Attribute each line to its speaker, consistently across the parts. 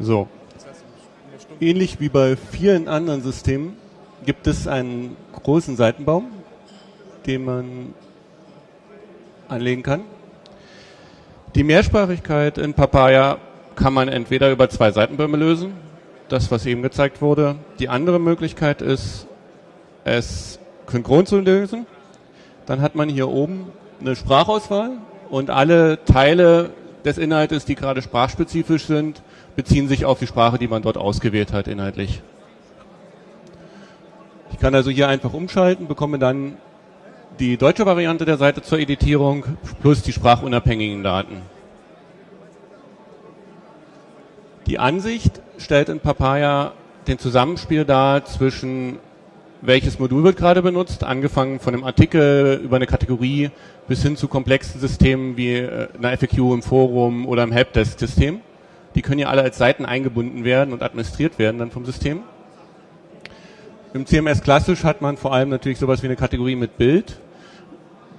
Speaker 1: So. Ähnlich wie bei vielen anderen Systemen gibt es einen großen Seitenbaum, den man anlegen kann. Die Mehrsprachigkeit in Papaya kann man entweder über zwei Seitenbäume lösen, das was eben gezeigt wurde. Die andere Möglichkeit ist, es synchron zu lösen. Dann hat man hier oben eine Sprachauswahl und alle Teile des Inhaltes, die gerade sprachspezifisch sind, beziehen sich auf die Sprache, die man dort ausgewählt hat inhaltlich. Ich kann also hier einfach umschalten, bekomme dann die deutsche Variante der Seite zur Editierung plus die sprachunabhängigen Daten. Die Ansicht stellt in Papaya den Zusammenspiel dar zwischen welches Modul wird gerade benutzt, angefangen von einem Artikel über eine Kategorie bis hin zu komplexen Systemen wie äh, einer FAQ im Forum oder im Helpdesk-System. Die können ja alle als Seiten eingebunden werden und administriert werden dann vom System. Im CMS klassisch hat man vor allem natürlich sowas wie eine Kategorie mit Bild.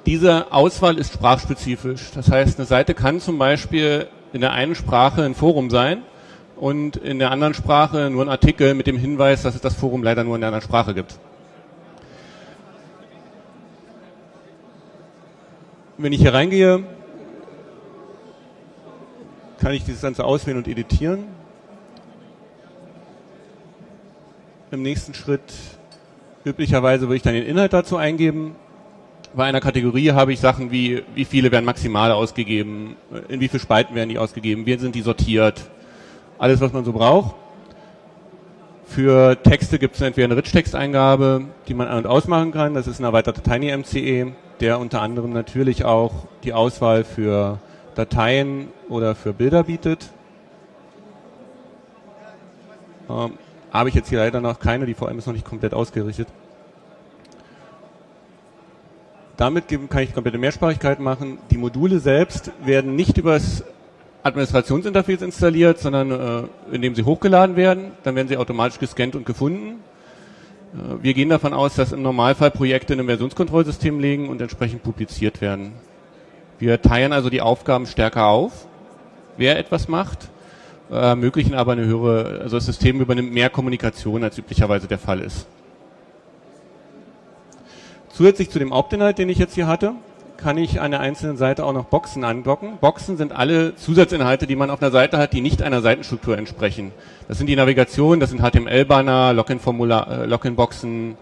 Speaker 1: Diese Auswahl ist sprachspezifisch. Das heißt, eine Seite kann zum Beispiel in der einen Sprache ein Forum sein und in der anderen Sprache nur ein Artikel mit dem Hinweis, dass es das Forum leider nur in der anderen Sprache gibt. Wenn ich hier reingehe, kann ich dieses Ganze auswählen und editieren. Im nächsten Schritt üblicherweise würde ich dann den Inhalt dazu eingeben. Bei einer Kategorie habe ich Sachen wie, wie viele werden maximal ausgegeben, in wie viele Spalten werden die ausgegeben, wie sind die sortiert, alles, was man so braucht. Für Texte gibt es entweder eine Rich-Text-Eingabe, die man an- und ausmachen kann. Das ist ein erweiterter TinyMCE, der unter anderem natürlich auch die Auswahl für Dateien oder für Bilder bietet. Ähm, habe ich jetzt hier leider noch keine, die VM ist noch nicht komplett ausgerichtet. Damit kann ich komplette Mehrsprachigkeit machen. Die Module selbst werden nicht übers Administrationsinterface installiert, sondern äh, indem sie hochgeladen werden. Dann werden sie automatisch gescannt und gefunden. Äh, wir gehen davon aus, dass im Normalfall Projekte in einem Versionskontrollsystem liegen und entsprechend publiziert werden. Wir teilen also die Aufgaben stärker auf, wer etwas macht, äh, ermöglichen aber eine höhere, also das System übernimmt mehr Kommunikation, als üblicherweise der Fall ist. Zusätzlich zu dem Hauptinhalt, den ich jetzt hier hatte, kann ich an der einzelnen Seite auch noch Boxen andocken. Boxen sind alle Zusatzinhalte, die man auf einer Seite hat, die nicht einer Seitenstruktur entsprechen. Das sind die Navigation, das sind HTML-Banner, äh, Login-Boxen,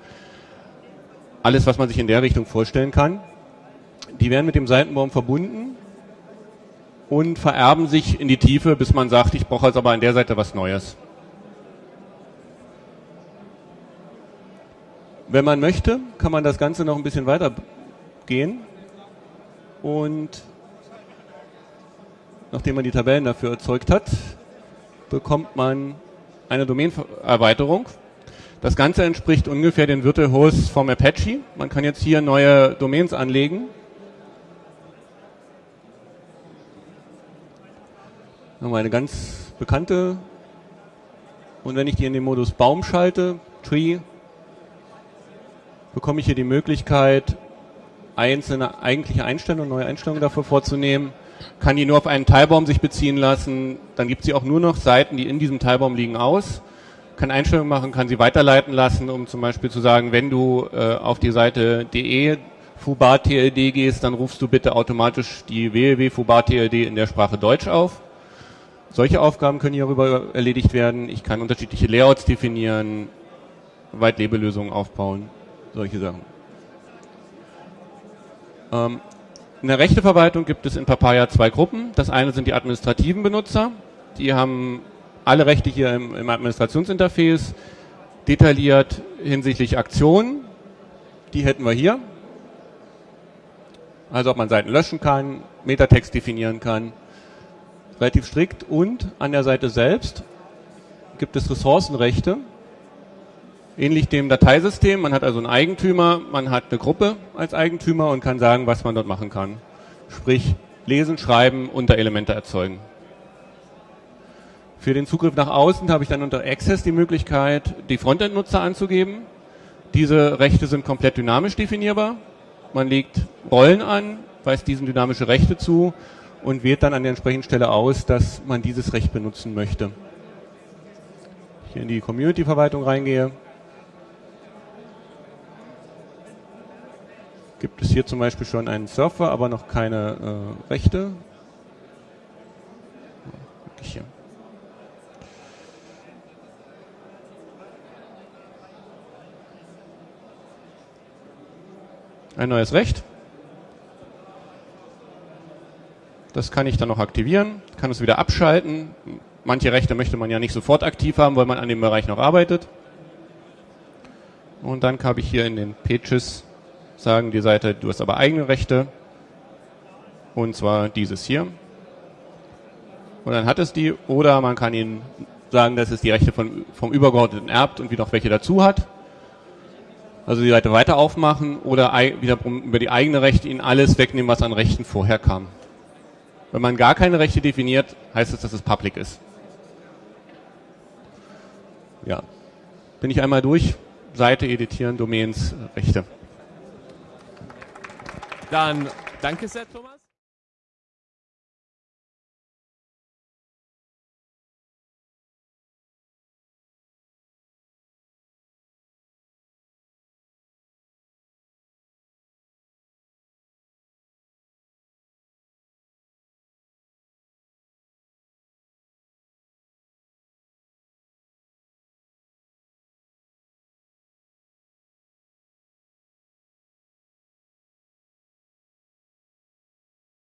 Speaker 1: alles, was man sich in der Richtung vorstellen kann. Die werden mit dem Seitenbaum verbunden und vererben sich in die Tiefe, bis man sagt, ich brauche jetzt aber an der Seite was Neues. Wenn man möchte, kann man das Ganze noch ein bisschen weiter gehen und nachdem man die Tabellen dafür erzeugt hat, bekommt man eine Domain-Erweiterung. Das Ganze entspricht ungefähr den Virtual Hosts vom Apache. Man kann jetzt hier neue Domains anlegen. Nochmal eine ganz bekannte. Und wenn ich die in den Modus Baum schalte, Tree, bekomme ich hier die Möglichkeit, einzelne eigentliche Einstellungen, neue Einstellungen dafür vorzunehmen, kann die nur auf einen Teilbaum sich beziehen lassen, dann gibt sie auch nur noch Seiten, die in diesem Teilbaum liegen, aus, kann Einstellungen machen, kann sie weiterleiten lassen, um zum Beispiel zu sagen, wenn du äh, auf die Seite de Fubar gehst, dann rufst du bitte automatisch die www Fubar TLD in der Sprache Deutsch auf. Solche Aufgaben können hierüber erledigt werden. Ich kann unterschiedliche Layouts definieren, Weitlebelösungen aufbauen, solche Sachen. Ähm, in der Rechteverwaltung gibt es in Papaya zwei Gruppen. Das eine sind die administrativen Benutzer. Die haben alle Rechte hier im, im Administrationsinterface detailliert hinsichtlich Aktionen. Die hätten wir hier. Also ob man Seiten löschen kann, Metatext definieren kann. Relativ strikt. Und an der Seite selbst gibt es Ressourcenrechte ähnlich dem Dateisystem. Man hat also einen Eigentümer, man hat eine Gruppe als Eigentümer und kann sagen, was man dort machen kann. Sprich, lesen, schreiben, Unterelemente erzeugen. Für den Zugriff nach außen habe ich dann unter Access die Möglichkeit, die Frontend-Nutzer anzugeben. Diese Rechte sind komplett dynamisch definierbar. Man legt Rollen an, weist diesen dynamische Rechte zu und wählt dann an der entsprechenden Stelle aus, dass man dieses Recht benutzen möchte. hier in die Community-Verwaltung reingehe, gibt es hier zum Beispiel schon einen Surfer, aber noch keine äh, Rechte. Hier. Ein neues Recht. Das kann ich dann noch aktivieren, kann es wieder abschalten. Manche Rechte möchte man ja nicht sofort aktiv haben, weil man an dem Bereich noch arbeitet. Und dann habe ich hier in den Pages sagen die Seite, du hast aber eigene Rechte. Und zwar dieses hier. Und dann hat es die. Oder man kann ihnen sagen, dass es die Rechte von, vom Übergeordneten erbt und wieder noch welche dazu hat. Also die Seite weiter aufmachen oder wiederum über die eigene Rechte ihnen alles wegnehmen, was an Rechten vorher kam. Wenn man gar keine Rechte definiert, heißt es, dass es public ist. Ja. Bin ich einmal durch. Seite editieren, Domains, Rechte.
Speaker 2: Dann danke sehr, Thomas.